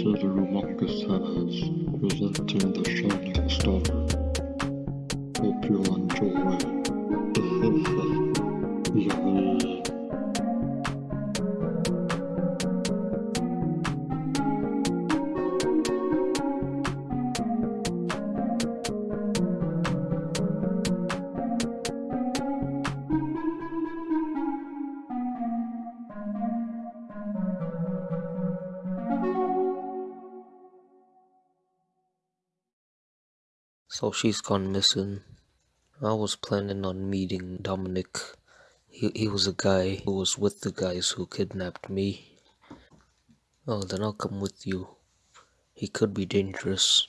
to the humongous heavens, presenting the shining star. Hope you'll enjoy. So she's gone missing. I was planning on meeting Dominic. He, he was a guy who was with the guys who kidnapped me. Oh, then I'll come with you. He could be dangerous.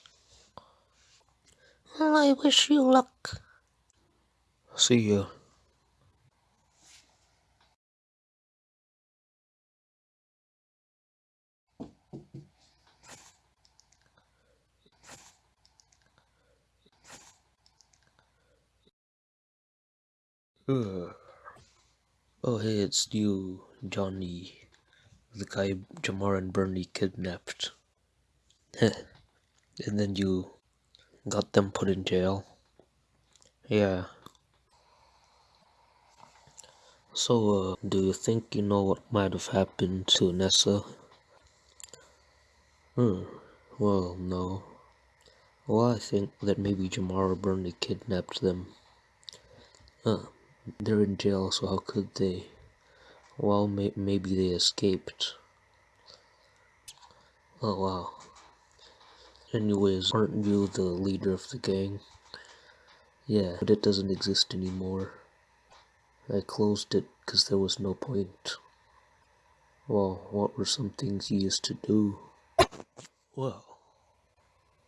Well, I wish you luck. See ya. Ugh. Oh, hey, it's you, Johnny. The guy Jamar and Bernie kidnapped. and then you got them put in jail. Yeah. So, uh, do you think you know what might have happened to Nessa? Hmm, well, no. Well, I think that maybe Jamar or Bernie kidnapped them. Huh. They're in jail, so how could they? Well, may maybe they escaped. Oh wow. Anyways, aren't you the leader of the gang? Yeah, but it doesn't exist anymore. I closed it because there was no point. Well, what were some things you used to do? Well,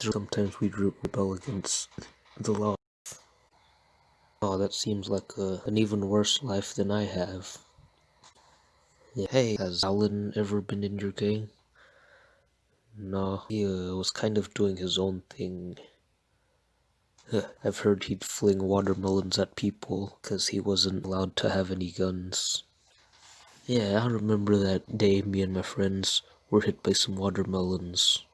sometimes we'd rebel against the law. Oh, that seems like a, an even worse life than I have. Yeah. Hey, has Alan ever been in your gang? No, he uh, was kind of doing his own thing. I've heard he'd fling watermelons at people because he wasn't allowed to have any guns. Yeah, I remember that day me and my friends were hit by some watermelons.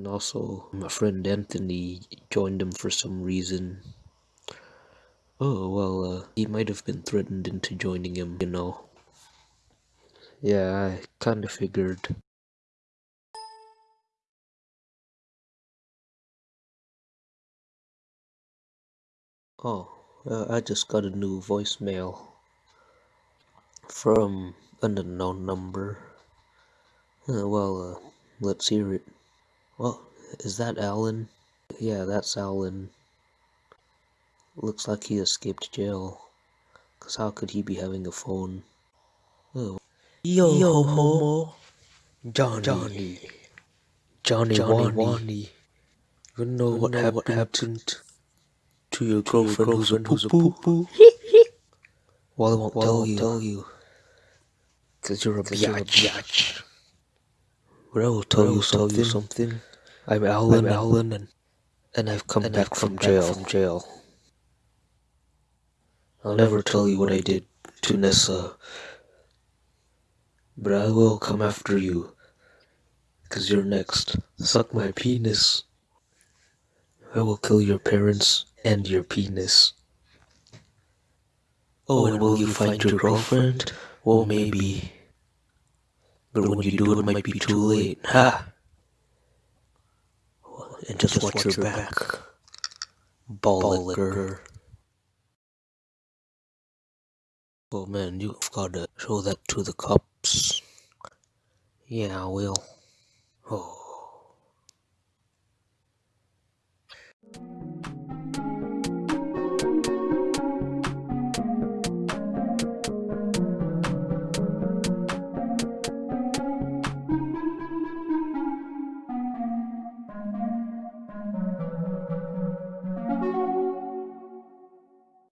And also, my friend Anthony joined him for some reason. Oh, well, uh, he might have been threatened into joining him, you know. Yeah, I kinda figured. Oh, uh, I just got a new voicemail from an unknown number. Uh, well, uh, let's hear it. Well, is that Alan? Yeah, that's Alan. Looks like he escaped jail. Cause how could he be having a phone? Oh. Yo, Yo homo. Johnny. Johnny. Johnny, Johnny Wani. You know, what, know happened what happened to your to girlfriend, your girlfriend who's a poo poo? well, I won't well, tell, you. tell you. Cause you're a biatch. But I will tell, you, something. tell you something. I'm Alan, I'm Alan, and, and I've come and back, I've come from, back jail. from jail. I'll never tell you what I did to Nessa, but I will come after you, cause you're next. Suck my penis. I will kill your parents and your penis. Oh, and will you find your girlfriend? Well, maybe. But when you do, it might be too late. Ha! And just, watch, your back. Ball, liquor. Oh man, you've gotta show that to the cops. Yeah, I will. Oh.